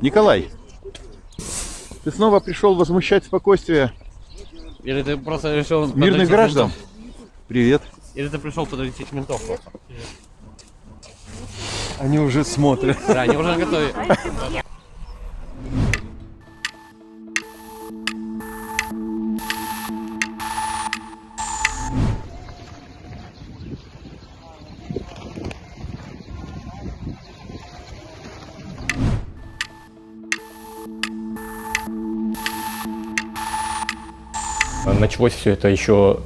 Николай, ты снова пришел возмущать спокойствие Или ты просто решил... мирных граждан? ментов? Привет. Или ты пришел подрочить ментов просто? Они уже смотрят. Да, они уже готовы. Началось все это еще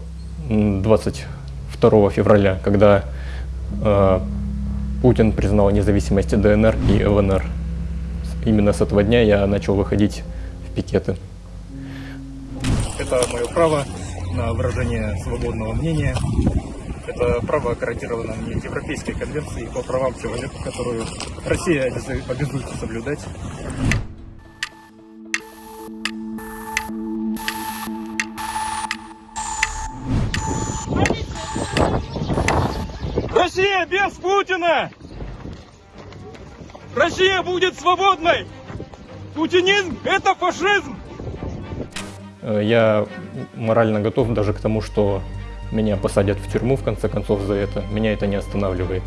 м, 22 февраля, когда э, Путин признал независимость ДНР и ЛНР. Именно с этого дня я начал выходить в пикеты. Это мое право на выражение свободного мнения. Это право гарантировано мне Европейской конвенцией по правам человека, которую Россия обязуется соблюдать. Россия без Путина! Россия будет свободной! Путинизм – это фашизм! Э, Я морально готов даже к тому, что меня посадят в тюрьму в конце концов за это. Меня это не останавливает.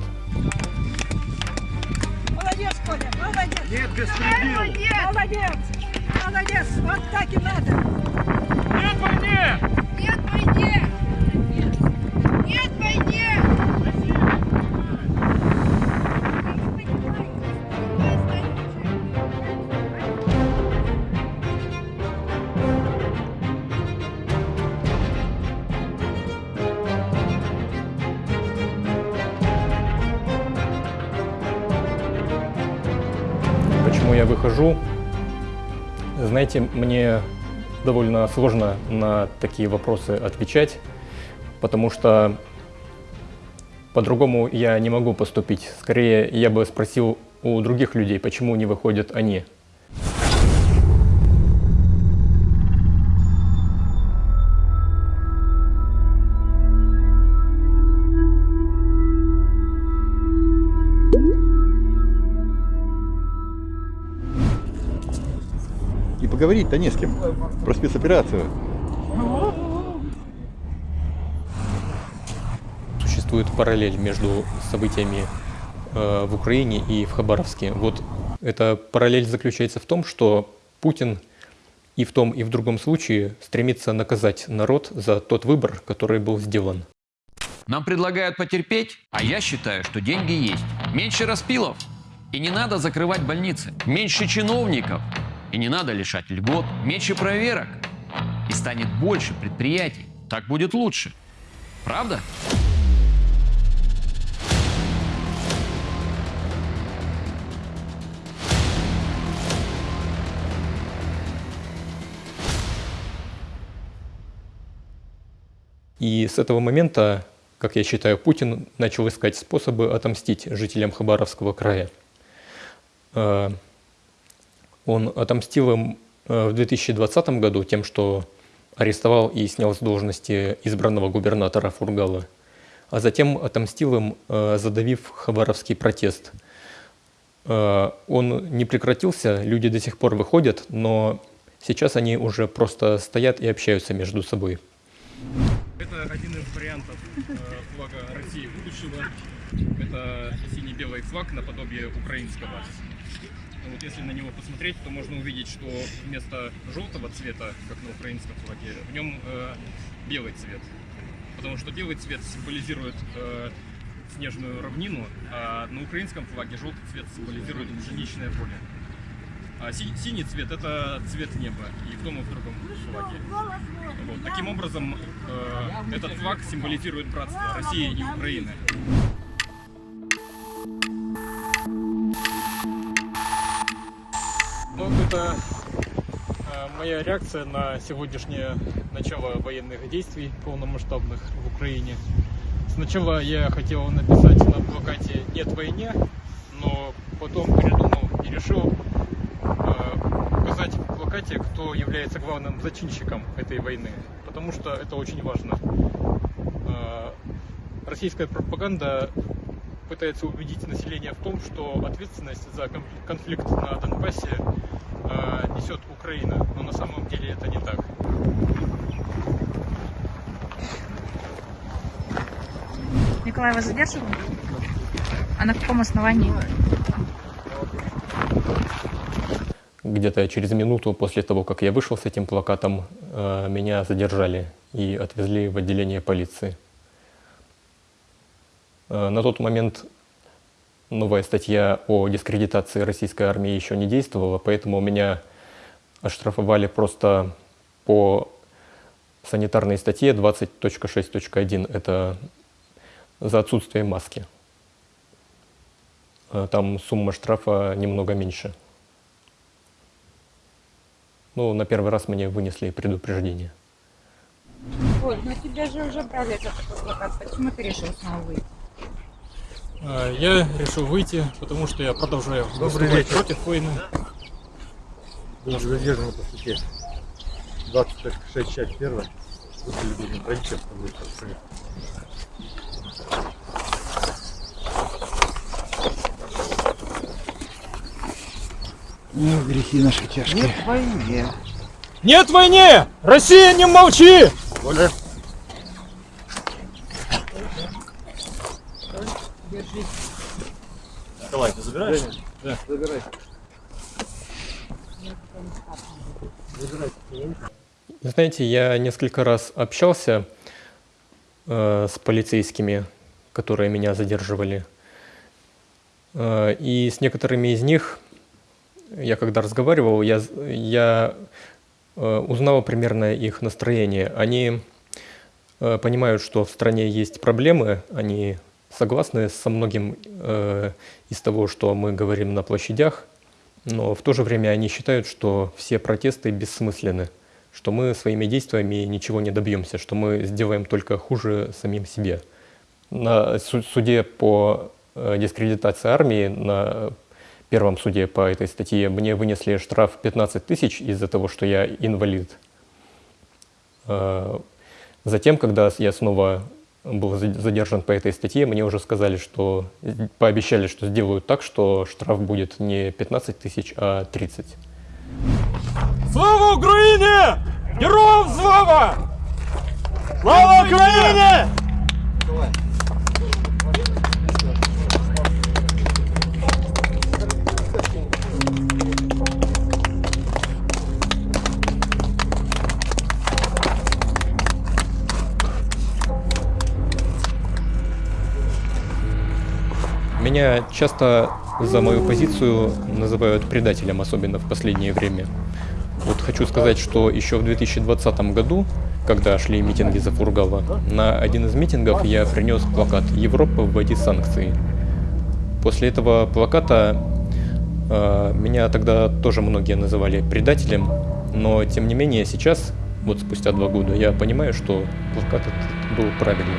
Молодец, Коля, молодец! Нет, беспредел! Молодец! Молодец! Вот так и надо! Нет войне! Нет войне! Выхожу? Знаете, мне довольно сложно на такие вопросы отвечать, потому что по-другому я не могу поступить. Скорее, я бы спросил у других людей, почему не выходят они. И поговорить-то не с кем. Про спецоперацию. Существует параллель между событиями э, в Украине и в Хабаровске. Вот эта параллель заключается в том, что Путин и в том, и в другом случае стремится наказать народ за тот выбор, который был сделан. Нам предлагают потерпеть, а я считаю, что деньги есть. Меньше распилов, и не надо закрывать больницы. Меньше чиновников, и не надо лишать льгот. Меньше проверок, и станет больше предприятий. Так будет лучше. Правда? И с этого момента, как я считаю, Путин начал искать способы отомстить жителям Хабаровского края. Он отомстил им э, в 2020 году тем, что арестовал и снял с должности избранного губернатора Фургала, а затем отомстил им, э, задавив хабаровский протест. Э, Он не прекратился, люди до сих пор выходят, но сейчас они уже просто стоят и общаются между собой. Это один из вариантов флага России будущего. Это синий-белый флаг наподобие украинского. Вот если на него посмотреть, то можно увидеть, что вместо желтого цвета, как на украинском флаге, в нем э, белый цвет. Потому что белый цвет символизирует э, снежную равнину, а на украинском флаге желтый цвет символизирует пшеничное поле. А си- синий цвет это цвет неба и в том и в другом флаге. Вот. Таким образом, э, этот флаг символизирует братство России и Украины. Это э, моя реакция на сегодняшнее начало военных действий полномасштабных в Украине. Сначала я хотел написать на плакате «Нет войне», но потом передумал и решил э, указать в плакате, кто является главным зачинщиком этой войны, потому что это очень важно. Э, Российская пропаганда пытается убедить население в том, что ответственность за кон- конфликт на Донбассе э, несет Украина. Но на самом деле это не так. Николай вас задерживал? А на каком основании? Где-то через минуту после того, как я вышел с этим плакатом, э, меня задержали и отвезли в отделение полиции. Э, На тот момент новая статья о дискредитации российской армии еще не действовала, поэтому меня оштрафовали просто по санитарной статье 20.6.1. Это за отсутствие маски. Э, Там сумма штрафа немного меньше. Ну, на первый раз мне вынесли предупреждение. Оль, ну тебя же уже брали такой плакат. Почему ты решил снова выйти? Э, Я решил выйти, потому что я продолжаю выступать против войны. Задержан по статье 26 часть 1. Выполнили правительство. Ну, грехи наши тяжкие. Нет войне! Россия, не молчи! Оля. Николай, ты забираешь? Забирай. Знаете, я несколько раз общался э, с полицейскими, которые меня задерживали. Э, и с некоторыми из них, я когда разговаривал, я, я э, узнал примерно их настроение. Они э, понимают, что в стране есть проблемы, они согласны со многим э, из того, что мы говорим на площадях, но в то же время они считают, что все протесты бессмысленны, что мы своими действиями ничего не добьемся, что мы сделаем только хуже самим себе. На су- суде по э, дискредитации армии, на первом суде по этой статье, мне вынесли штраф 15 тысяч из-за того, что я инвалид. Э, Затем, когда я снова был за- задержан по этой статье, мне уже сказали, что пообещали, что сделают так, что штраф будет не 15 тысяч, а 30. Слава Украине! Героям слава! Слава Украине! Меня часто за мою позицию называют предателем, особенно в последнее время. Вот хочу сказать, что еще в 2020 году, когда шли митинги за Фургала, на один из митингов я принес плакат «Европа, вводи санкции». После этого плаката э, меня тогда тоже многие называли предателем, но тем не менее сейчас, вот спустя два года, я понимаю, что плакат этот был правильным.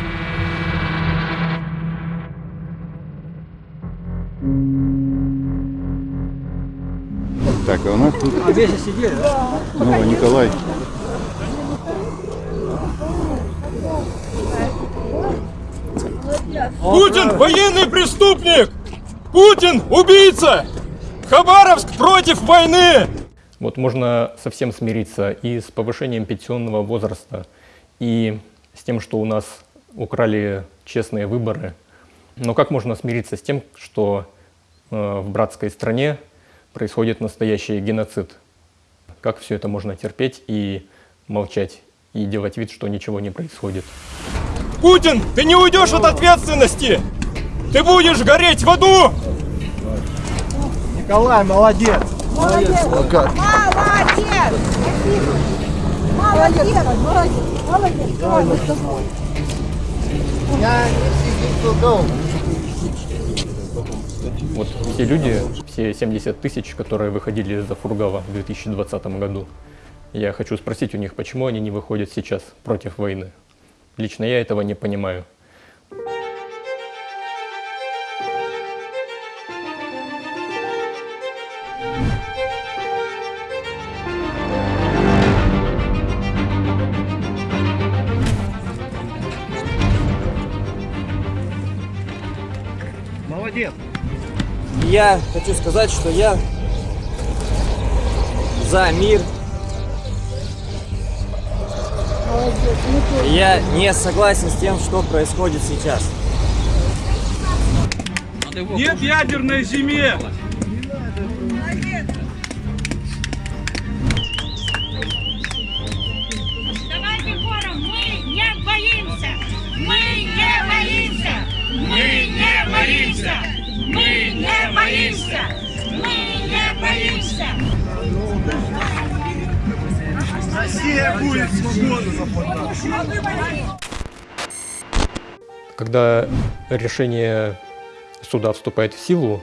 Так, а у нас тут... А весь сидели, да? Ну, Николай. Путин военный преступник! Путин убийца! Хабаровск против войны! Вот можно совсем смириться и с повышением пенсионного возраста, и с тем, что у нас украли честные выборы. Но как можно смириться с тем, что э, в братской стране происходит настоящий геноцид? Как все это можно терпеть и молчать, и делать вид, что ничего не происходит? Путин, ты не уйдешь от ответственности! Ты будешь гореть в аду! Молодец! Молодец! Молодец! Молодец! Молодец! Молодец! Вот все люди, все 70 тысяч, которые выходили за Фургала в 2020 году, я хочу спросить у них, почему они не выходят сейчас против войны. Лично я этого не понимаю. Я хочу сказать, что я за мир. Я не согласен с тем, что происходит сейчас. Нет ядерной зиме! Давайте хором, мы не боимся! Мы не боимся! Мы не боимся! Мы не боимся! Мы не боимся! Россия будет свободна! Когда решение суда вступает в силу,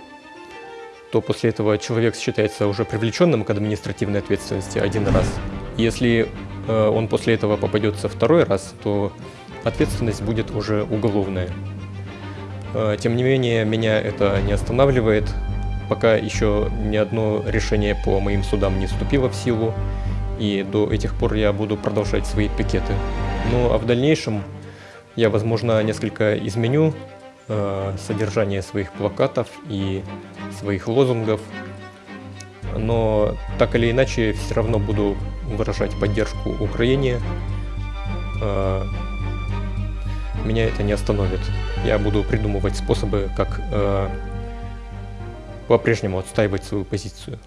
то после этого человек считается уже привлеченным к административной ответственности один раз. Если э, он после этого попадется второй раз, то ответственность будет уже уголовная. Э, Тем не менее, меня это не останавливает, пока еще ни одно решение по моим судам не вступило в силу, и до этих пор я буду продолжать свои пикеты. Ну а в дальнейшем я, возможно, несколько изменю э, содержание своих плакатов и своих лозунгов, но так или иначе все равно буду выражать поддержку Украине. Э, меня это не остановит. Я буду придумывать способы, как э, по-прежнему отстаивать свою позицию.